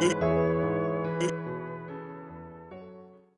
It